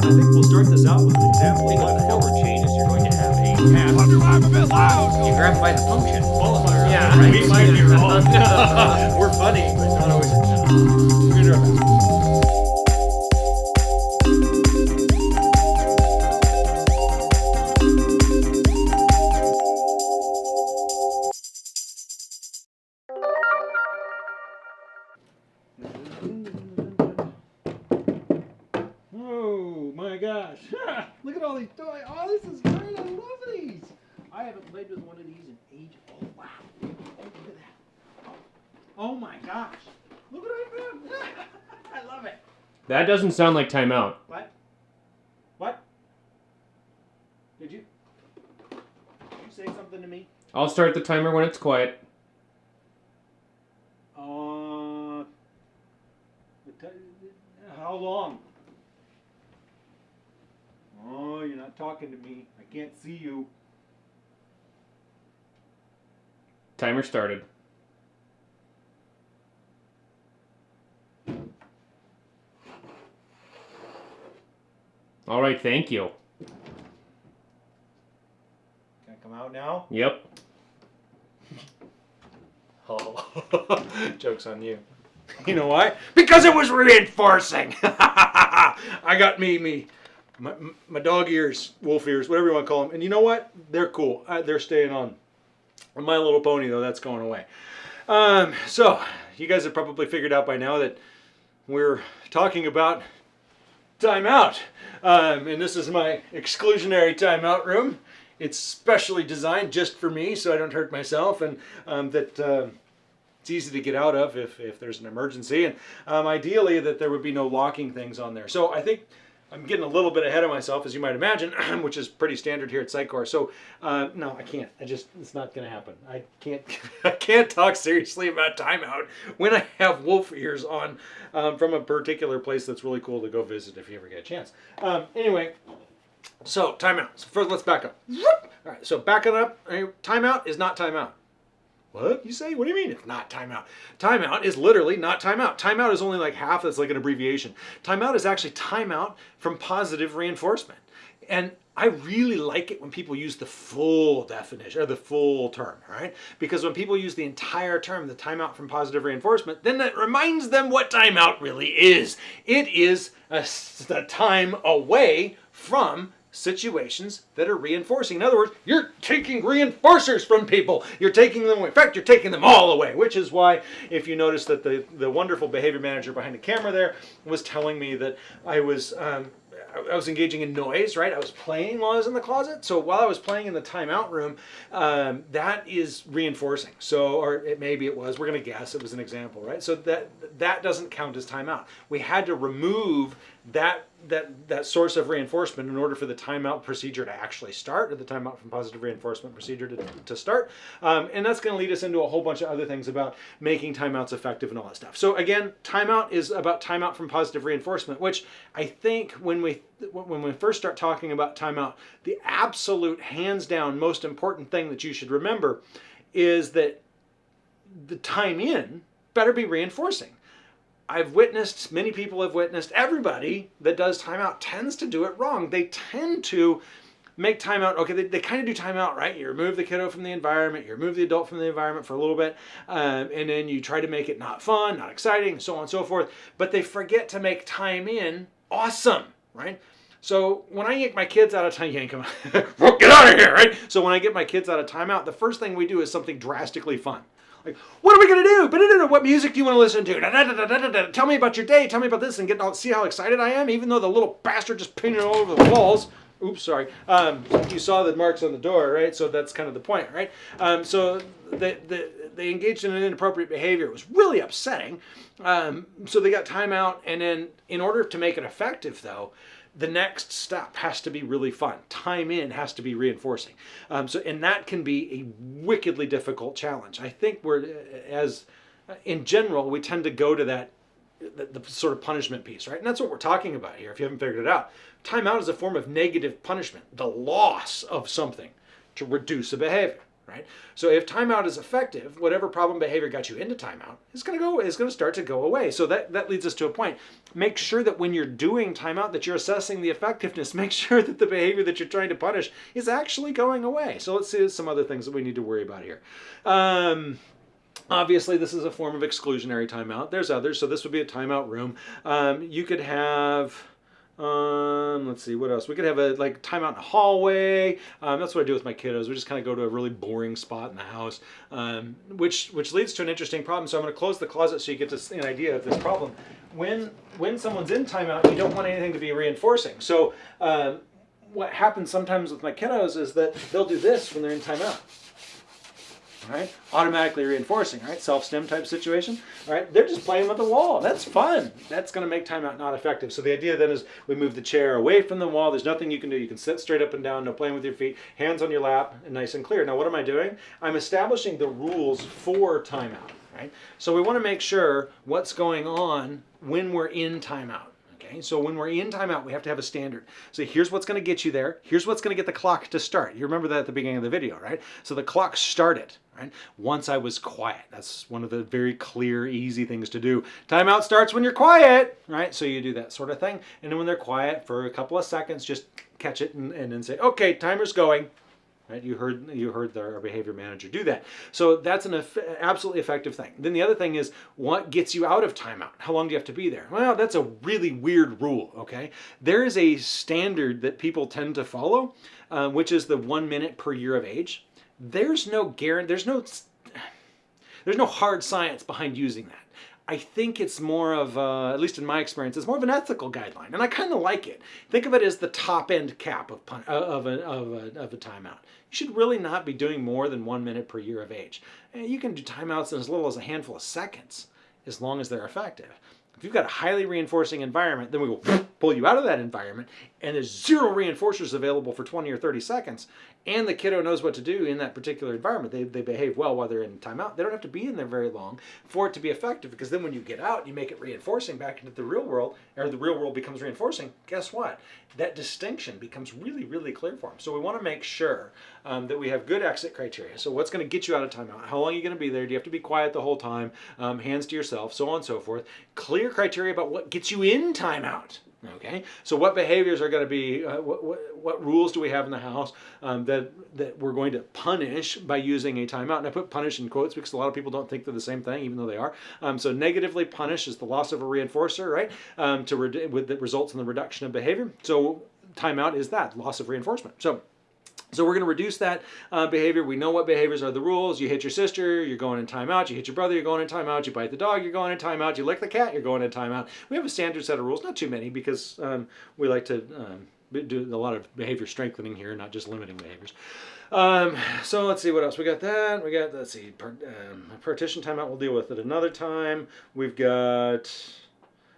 I think we'll start this out with an example. what the forward chain is you're going to have a path. I'm a bit loud. You grab by the function. Qualifier. Yeah, right? We might be wrong. We're funny, but not always. I haven't played with one of these in ages. Oh wow! Oh, look at that. Oh, oh my gosh! Look what I found. I love it. That doesn't sound like timeout. What? What? Did you? Did you say something to me? I'll start the timer when it's quiet. Uh. How long? Oh, you're not talking to me. I can't see you. Timer started. All right, thank you. Can I come out now? Yep. Oh, joke's on you. You know why? Because it was reinforcing. I got me, me, my, my dog ears, wolf ears, whatever you want to call them. And you know what? They're cool. They're staying on. My Little Pony, though, that's going away. Um, so, you guys have probably figured out by now that we're talking about timeout. Um, and this is my exclusionary timeout room. It's specially designed just for me so I don't hurt myself and um, that um it's easy to get out of if, if there's an emergency. And um, ideally that there would be no locking things on there. So I think I'm getting a little bit ahead of myself, as you might imagine, which is pretty standard here at Sitecore. So uh, no, I can't. I just it's not going to happen. I can't. I can't talk seriously about timeout when I have wolf ears on um, from a particular place that's really cool to go visit if you ever get a chance. Um, anyway, so timeout. So first, let's back up. All right. So backing up. Timeout is not timeout. What you say? What do you mean it's not timeout? Timeout is literally not timeout. Timeout is only like half. That's like an abbreviation. Timeout is actually timeout from positive reinforcement. And I really like it when people use the full definition or the full term, right? Because when people use the entire term, the timeout from positive reinforcement, then that reminds them what timeout really is. It is a, a time away from situations that are reinforcing. In other words, you're taking reinforcers from people. You're taking them away. In fact, you're taking them all away, which is why if you notice that the, the wonderful behavior manager behind the camera there was telling me that I was um, I was engaging in noise, right? I was playing while I was in the closet. So while I was playing in the timeout room, um, that is reinforcing. So, or it maybe it was. We're gonna guess it was an example, right? So that that doesn't count as timeout. We had to remove that that that source of reinforcement in order for the timeout procedure to actually start, or the timeout from positive reinforcement procedure to, to start. Um, and that's going to lead us into a whole bunch of other things about making timeouts effective and all that stuff. So again, timeout is about timeout from positive reinforcement, which I think when we when we first start talking about timeout, the absolute hands down most important thing that you should remember is that the time in better be reinforcing. I've witnessed, many people have witnessed, everybody that does timeout tends to do it wrong. They tend to make timeout, okay, they, they kind of do timeout, right? You remove the kiddo from the environment, you remove the adult from the environment for a little bit, um, and then you try to make it not fun, not exciting, so on and so forth. But they forget to make time in awesome, right? So when I yank my kids out of time, yank them, get out of here, right? So when I get my kids out of timeout, the first thing we do is something drastically fun. Like, what are we gonna do? What music do you want to listen to? Tell me about your day. Tell me about this, and get all, see how excited I am, even though the little bastard just painted all over the walls. Oops, sorry. Um, you saw the marks on the door, right? So that's kind of the point, right? Um, so they, they, they engaged in an inappropriate behavior. It was really upsetting. Um, so they got timeout, and then in order to make it effective, though, the next step has to be really fun. Time in has to be reinforcing. Um, so, and that can be a wickedly difficult challenge. I think we're, as in general, we tend to go to that the, the sort of punishment piece, right? And that's what we're talking about here. If you haven't figured it out, timeout is a form of negative punishment, the loss of something to reduce a behavior, right? So if timeout is effective, whatever problem behavior got you into timeout is going to go is going to start to go away. So that that leads us to a point. Make sure that when you're doing timeout that you're assessing the effectiveness. Make sure that the behavior that you're trying to punish is actually going away. So let's see some other things that we need to worry about here. Um, Obviously, this is a form of exclusionary timeout. There's others, so this would be a timeout room. Um, you could have, um, let's see, what else? We could have a like timeout in the hallway. Um, that's what I do with my kiddos. We just kind of go to a really boring spot in the house, um, which which leads to an interesting problem. So I'm going to close the closet so you get to an idea of this problem. When when someone's in timeout, you don't want anything to be reinforcing. So um, what happens sometimes with my kiddos is that they'll do this when they're in timeout right? Automatically reinforcing, right? Self-stim type situation, all right? They're just playing with the wall. That's fun. That's going to make timeout not effective. So the idea then is we move the chair away from the wall. There's nothing you can do. You can sit straight up and down, no playing with your feet, hands on your lap, and nice and clear. Now, what am I doing? I'm establishing the rules for timeout, right? So we want to make sure what's going on when we're in timeout. Okay, so when we're in timeout, we have to have a standard. So here's what's going to get you there. Here's what's going to get the clock to start. You remember that at the beginning of the video, right? So the clock started, right? Once I was quiet. That's one of the very clear, easy things to do. Timeout starts when you're quiet, right? So you do that sort of thing. And then when they're quiet for a couple of seconds, just catch it and, and then say, okay, timer's going. Right? You heard you heard our behavior manager do that. So that's an eff absolutely effective thing. Then the other thing is what gets you out of timeout? How long do you have to be there? Well, that's a really weird rule. Okay, there is a standard that people tend to follow, uh, which is the one minute per year of age. There's no guarantee. There's no there's no hard science behind using that. I think it's more of, uh, at least in my experience, it's more of an ethical guideline, and I kind of like it. Think of it as the top end cap of, pun- uh, of, a, of, a, of a timeout. You should really not be doing more than one minute per year of age. You can do timeouts in as little as a handful of seconds, as long as they're effective. If you've got a highly reinforcing environment, then we will pull you out of that environment, and there's zero reinforcers available for 20 or 30 seconds, and the kiddo knows what to do in that particular environment. They, they behave well while they're in timeout. They don't have to be in there very long for it to be effective because then when you get out, you make it reinforcing back into the real world, or the real world becomes reinforcing. Guess what? That distinction becomes really, really clear for them. So we want to make sure um, that we have good exit criteria. So what's going to get you out of timeout? How long are you going to be there? Do you have to be quiet the whole time? Um, hands to yourself, so on and so forth. Clear criteria about what gets you in timeout. Okay, so what behaviors are going to be, uh, what, what, what, rules do we have in the house um, that, that we're going to punish by using a timeout? And I put punish in quotes because a lot of people don't think they're the same thing, even though they are. Um, so negatively punish is the loss of a reinforcer, right? Um, to re- with, that results in the reduction of behavior. So timeout is that, loss of reinforcement. So so we're going to reduce that uh, behavior. We know what behaviors are the rules. You hit your sister, you're going in timeout. You hit your brother, you're going in timeout. You bite the dog, you're going in timeout. You lick the cat, you're going in timeout. We have a standard set of rules, not too many because um, we like to um, do a lot of behavior strengthening here, not just limiting behaviors. Um, so let's see what else we got. That we got. Let's see. Part, um, partition timeout. We'll deal with it another time. We've got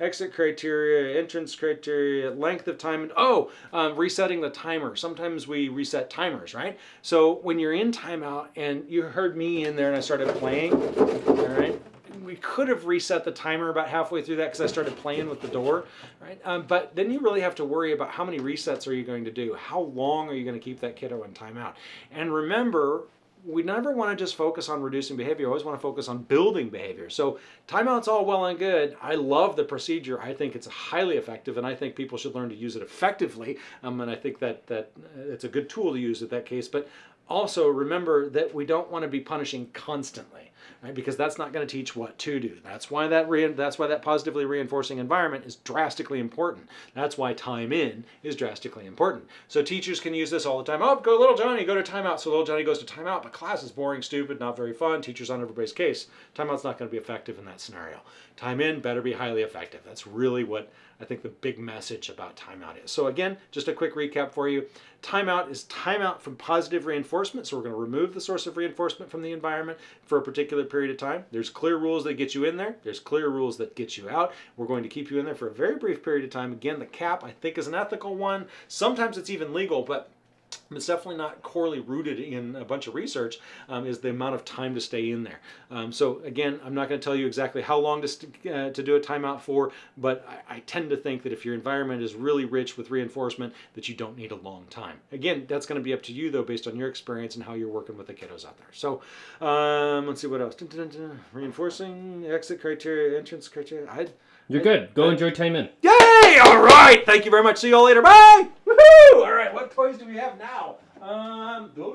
exit criteria, entrance criteria, length of time, and oh, um, resetting the timer. Sometimes we reset timers, right? So when you're in timeout and you heard me in there and I started playing, all right, we could have reset the timer about halfway through that because I started playing with the door, right? Um, but then you really have to worry about how many resets are you going to do? How long are you going to keep that kiddo in timeout? And remember, we never want to just focus on reducing behavior. We always want to focus on building behavior. So timeout's all well and good. I love the procedure. I think it's highly effective, and I think people should learn to use it effectively. Um, and I think that that it's a good tool to use in that case. But also remember that we don't want to be punishing constantly right? Because that's not going to teach what to do. That's why that that's why that positively reinforcing environment is drastically important. That's why time in is drastically important. So teachers can use this all the time. Oh, go little Johnny, go to timeout. So little Johnny goes to timeout, but class is boring, stupid, not very fun. Teachers on everybody's case. Timeout's not going to be effective in that scenario. Time in better be highly effective. That's really what I think the big message about timeout is. So again, just a quick recap for you. Timeout is timeout from positive reinforcement. So we're going to remove the source of reinforcement from the environment for a particular period of time. There's clear rules that get you in there. There's clear rules that get you out. We're going to keep you in there for a very brief period of time. Again, the cap I think is an ethical one. Sometimes it's even legal, but it's definitely not corely rooted in a bunch of research um, is the amount of time to stay in there um, so again i'm not going to tell you exactly how long to, uh, to do a timeout for but I, I tend to think that if your environment is really rich with reinforcement that you don't need a long time again that's going to be up to you though based on your experience and how you're working with the kiddos out there so um, let's see what else Dun, dun, dun, reinforcing exit criteria entrance criteria i You're good. Go enjoy time in. Yay! All right. Thank you very much. See you all later. Bye. What toys do we have now? Um, those